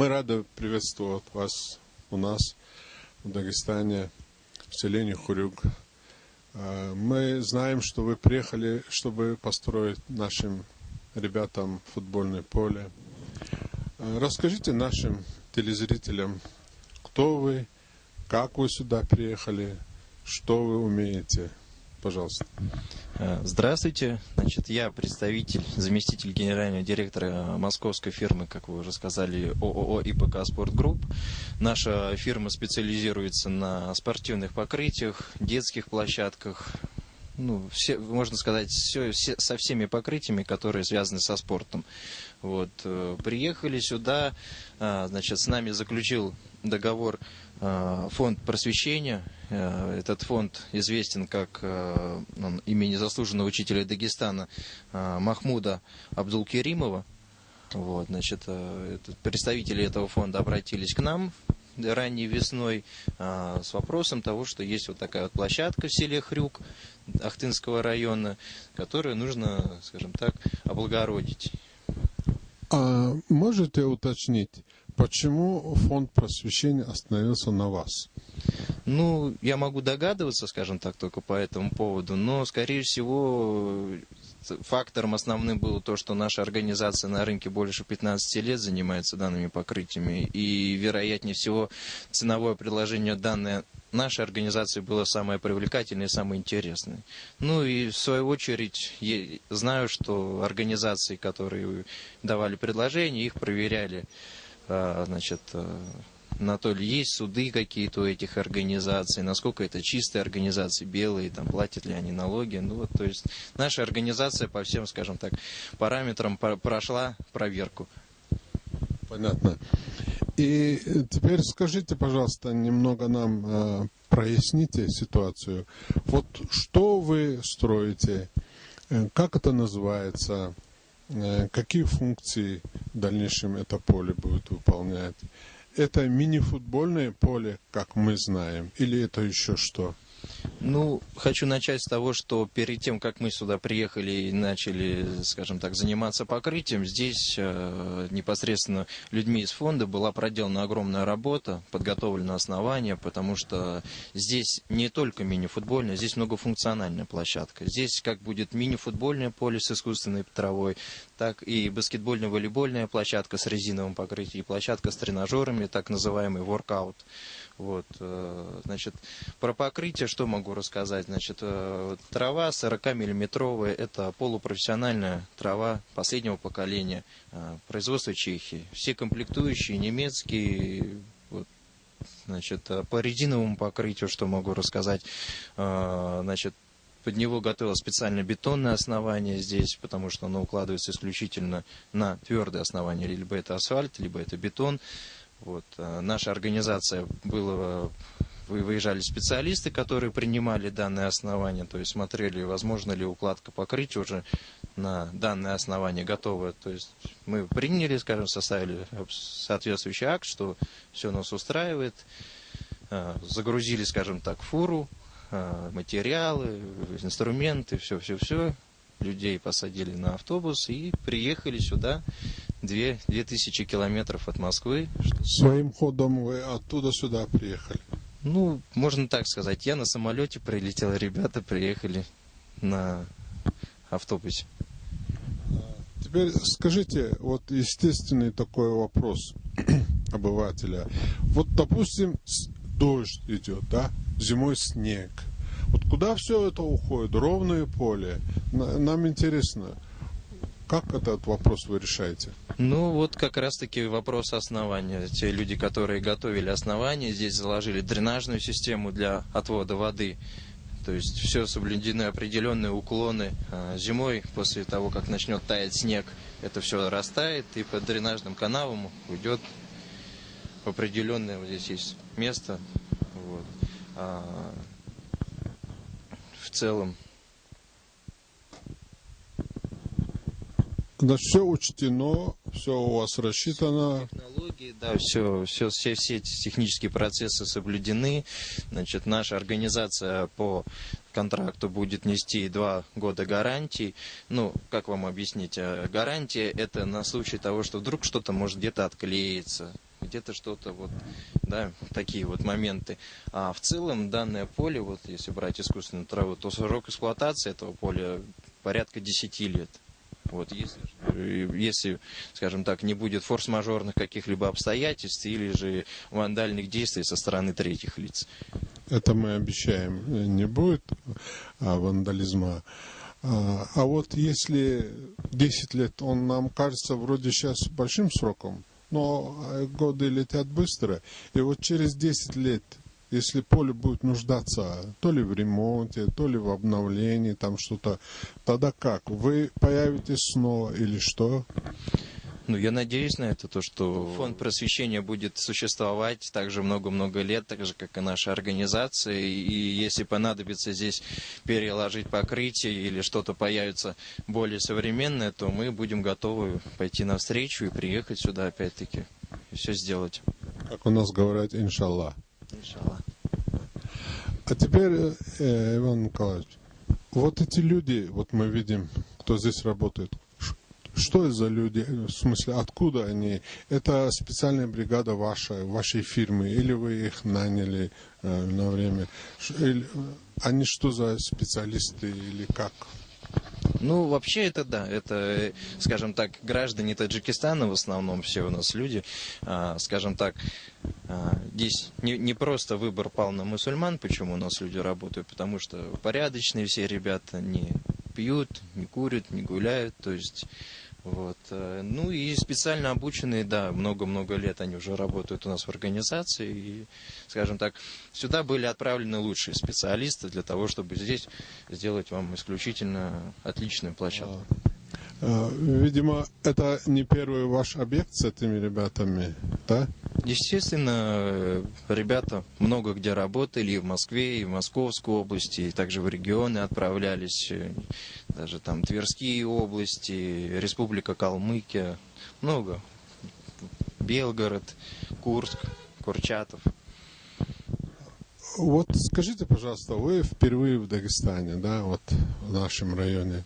Мы рады приветствовать вас у нас в Дагестане, в селении Хурюк. А, мы знаем, что вы приехали, чтобы построить нашим ребятам футбольное поле. А, расскажите нашим телезрителям, кто вы, как вы сюда приехали, что вы умеете. Пожалуйста. Э, здравствуйте. Значит, я представитель, заместитель генерального директора московской фирмы, как вы уже сказали, ООО ИПК Спорт Групп. Наша фирма специализируется на спортивных покрытиях, детских площадках, ну, все, можно сказать, все, все, со всеми покрытиями, которые связаны со спортом. Вот, э, приехали сюда, а, значит, с нами заключил договор фонд просвещения. Э, этот фонд известен как э, имени заслуженного учителя Дагестана Махмуда Абдулкеримова. Вот, значит, представители этого фонда обратились к нам ранней весной с вопросом того, что есть вот такая вот площадка в селе Хрюк Ахтынского района, которую нужно, скажем так, облагородить. А можете уточнить, почему фонд просвещения остановился на вас? Ну, я могу догадываться, скажем так, только по этому поводу, но, скорее всего, фактором основным было то, что наша организация на рынке больше 15 лет занимается данными покрытиями, и, вероятнее всего, ценовое предложение данной нашей организации было самое привлекательное и самое интересное. Ну и в свою очередь я знаю, что организации, которые давали предложения, их проверяли, значит, а, на то ли есть суды какие-то у этих организаций, насколько это чистые организации, белые, там, платят ли они налоги. Ну вот, то есть наша организация по всем, скажем так, параметрам прошла проверку. Понятно. И теперь скажите, пожалуйста, немного нам э, проясните ситуацию. Вот что вы строите, э, как это называется, э, какие функции в дальнейшем это поле будет выполнять? Это мини-футбольное поле, как мы знаем, или это еще что? Ну, хочу начать с того, что перед тем, как мы сюда приехали и начали, скажем так, заниматься покрытием, здесь э, непосредственно людьми из фонда была проделана огромная работа, подготовлено основание, потому что здесь не только мини-футбольная, здесь многофункциональная площадка. Здесь как будет мини-футбольное поле с искусственной травой, так и баскетбольно-волейбольная площадка с резиновым покрытием, и площадка с тренажерами, так называемый воркаут. Вот, э, значит, про покрытие что могу рассказать? Значит, э, трава 40-миллиметровая, это полупрофессиональная трава последнего поколения, э, производства Чехии. Все комплектующие немецкие, вот, значит, по резиновому покрытию, что могу рассказать, значит, под него готовилось специально бетонное основание здесь, потому что оно укладывается исключительно на твердое основание. Либо это асфальт, либо это бетон. Вот. Э, наша организация была выезжали специалисты, которые принимали данное основание, то есть смотрели, возможно ли укладка покрытия уже на данное основание готовое. То есть мы приняли, скажем, составили соответствующий акт, что все нас устраивает, э, загрузили, скажем так, фуру, э, материалы, инструменты, все-все-все, людей посадили на автобус и приехали сюда две, две тысячи километров от Москвы. Своим ходом вы оттуда сюда приехали? Ну, можно так сказать. Я на самолете прилетел, ребята приехали на автобусе. Теперь скажите, вот естественный такой вопрос обывателя. Вот, допустим, дождь идет, да, зимой снег. Вот куда все это уходит? Ровное поле. Нам интересно, как этот вопрос вы решаете? Ну, вот как раз-таки вопрос основания. Те люди, которые готовили основание, здесь заложили дренажную систему для отвода воды. То есть все соблюдены определенные уклоны. А, зимой, после того, как начнет таять снег, это все растает, и по дренажным канавам уйдет определенное, вот здесь есть место. Вот. В целом Значит, все учтено, все у вас рассчитано. Технологии, да, все, все, все, все эти технические процессы соблюдены. Значит, наша организация по контракту будет нести два года гарантии. Ну, как вам объяснить? Э, гарантия это на случай того, что вдруг что-то может где-то отклеиться, где-то что-то вот, да, такие вот моменты. А в целом данное поле, вот если брать искусственную траву, то срок эксплуатации этого поля порядка 10 лет. Вот, если, если, скажем так, не будет форс-мажорных каких-либо обстоятельств или же вандальных действий со стороны третьих лиц. Это мы обещаем, не будет а, вандализма. А, а вот если 10 лет, он нам кажется вроде сейчас большим сроком, но э, годы летят быстро. И вот через 10 лет, если поле будет нуждаться то ли в ремонте, то ли в обновлении, там что-то, тогда как? Вы появитесь снова или что? Ну, я надеюсь на это, то, что фонд просвещения будет существовать также много-много лет, так же, как и наша организация. И если понадобится здесь переложить покрытие или что-то появится более современное, то мы будем готовы пойти навстречу и приехать сюда опять-таки и все сделать. Как у нас говорят, иншаллах. Иншаллах. А теперь, э, Иван Николаевич, вот эти люди, вот мы видим, кто здесь работает, что это за люди? В смысле, откуда они? Это специальная бригада ваша, вашей фирмы, или вы их наняли э, на время? Или, они что за специалисты или как? Ну, вообще это да, это, скажем так, граждане Таджикистана в основном все у нас люди, а, скажем так, а, здесь не, не просто выбор пал на мусульман, почему у нас люди работают, потому что порядочные все ребята не пьют, не курят, не гуляют, то есть вот. Э, ну и специально обученные, да, много-много лет они уже работают у нас в организации. И, скажем так, сюда были отправлены лучшие специалисты для того, чтобы здесь сделать вам исключительно отличную площадку. А, видимо, это не первый ваш объект с этими ребятами, да? Естественно, ребята много где работали, и в Москве, и в Московской области, и также в регионы отправлялись, даже там Тверские области, Республика Калмыкия, много. Белгород, Курск, Курчатов. Вот скажите, пожалуйста, вы впервые в Дагестане, да, вот в нашем районе.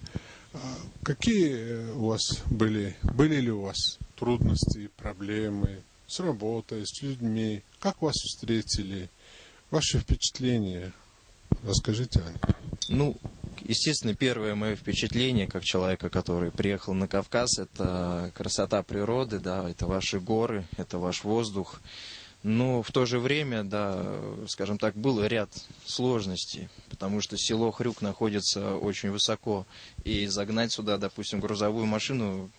А какие у вас были, были ли у вас трудности, проблемы с работой, с людьми? Как вас встретили? Ваши впечатления? Расскажите них. Ну, естественно, первое мое впечатление, как человека, который приехал на Кавказ, это красота природы, да, это ваши горы, это ваш воздух. Но в то же время, да, скажем так, был ряд сложностей, потому что село Хрюк находится очень высоко, и загнать сюда, допустим, грузовую машину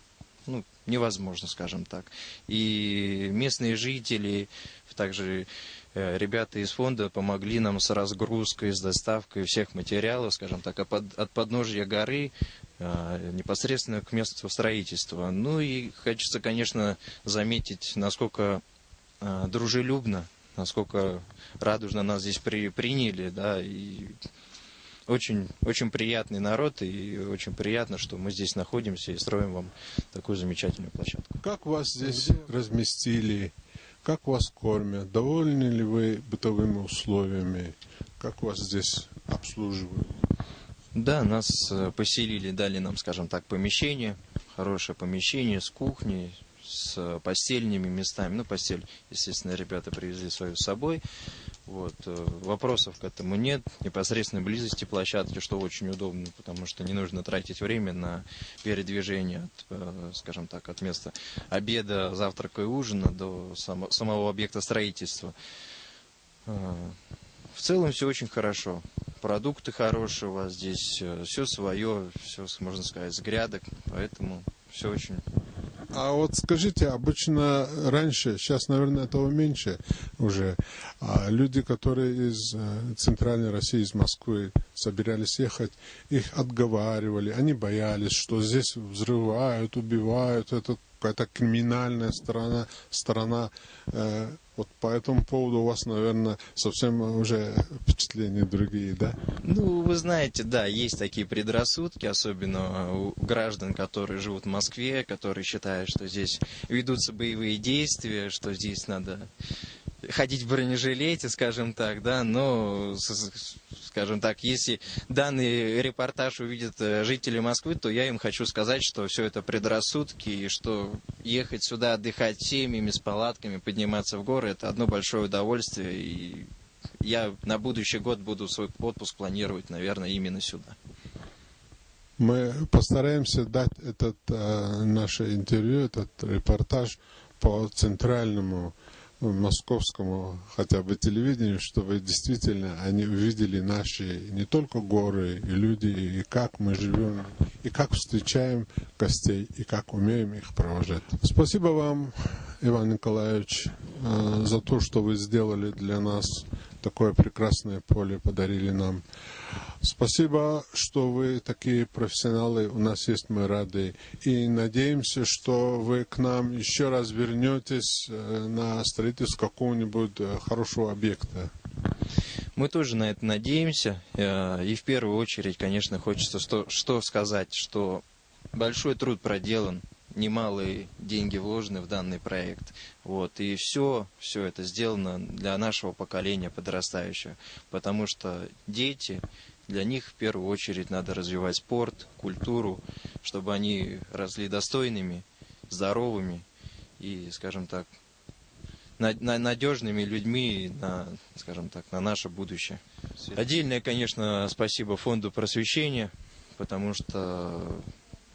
ну, невозможно, скажем так. И местные жители, также э, ребята из фонда помогли нам с разгрузкой, с доставкой всех материалов, скажем так, от подножья горы э, непосредственно к месту строительства. Ну и хочется, конечно, заметить, насколько э, дружелюбно, насколько радужно нас здесь при, приняли, да, и очень, очень приятный народ, и очень приятно, что мы здесь находимся и строим вам такую замечательную площадку. Как вас здесь разместили? Как вас кормят? Довольны ли вы бытовыми условиями? Как вас здесь обслуживают? Да, нас э, поселили, дали нам, скажем так, помещение, хорошее помещение с кухней, с постельными местами. Ну, постель, естественно, ребята привезли свою с собой. Вот. Э, вопросов к этому нет. Непосредственной близости площадки, что очень удобно, потому что не нужно тратить время на передвижение от, э, скажем так, от места обеда, завтрака и ужина до само, самого объекта строительства. Э, в целом все очень хорошо. Продукты хорошие у вас здесь, все свое, все, можно сказать, с грядок, поэтому все очень. А вот скажите, обычно раньше, сейчас, наверное, этого меньше уже, а люди, которые из э, центральной России, из Москвы собирались ехать, их отговаривали, они боялись, что здесь взрывают, убивают, это какая-то криминальная сторона, сторона э, вот по этому поводу у вас, наверное, совсем уже впечатления другие, да? Ну, вы знаете, да, есть такие предрассудки, особенно у граждан, которые живут в Москве, которые считают, что здесь ведутся боевые действия, что здесь надо ходить в бронежилете, скажем так, да, но скажем так, если данный репортаж увидят э, жители Москвы, то я им хочу сказать, что все это предрассудки, и что ехать сюда отдыхать семьями, с палатками, подниматься в горы, это одно большое удовольствие, и я на будущий год буду свой отпуск планировать, наверное, именно сюда. Мы постараемся дать этот э, наше интервью, этот репортаж по центральному московскому хотя бы телевидению, чтобы действительно они увидели наши не только горы и люди, и как мы живем, и как встречаем гостей, и как умеем их провожать. Спасибо вам, Иван Николаевич, э, за то, что вы сделали для нас такое прекрасное поле, подарили нам. Спасибо, что вы такие профессионалы. У нас есть, мы рады. И надеемся, что вы к нам еще раз вернетесь э, на строительство какого-нибудь э, хорошего объекта. Мы тоже на это надеемся. Э, и в первую очередь, конечно, хочется что, что сказать, что большой труд проделан, немалые деньги вложены в данный проект. Вот, и все, все это сделано для нашего поколения подрастающего. Потому что дети, для них в первую очередь надо развивать спорт, культуру, чтобы они росли достойными, здоровыми и, скажем так, надежными людьми на, скажем так, на наше будущее. Отдельное, конечно, спасибо фонду просвещения, потому что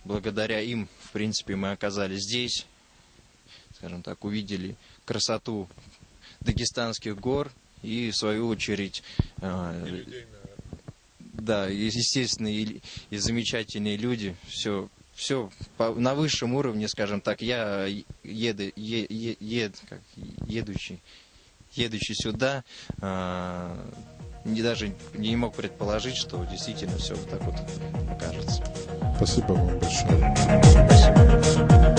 благодаря им, в принципе, мы оказались здесь, скажем так, увидели красоту дагестанских гор и, в свою очередь, э, да, естественно, и, и замечательные люди, все, все по, на высшем уровне, скажем так. Я еду, е, е, ед, как, едущий, едущий сюда, э, не, даже не мог предположить, что действительно все вот так вот окажется. Спасибо вам большое. Спасибо.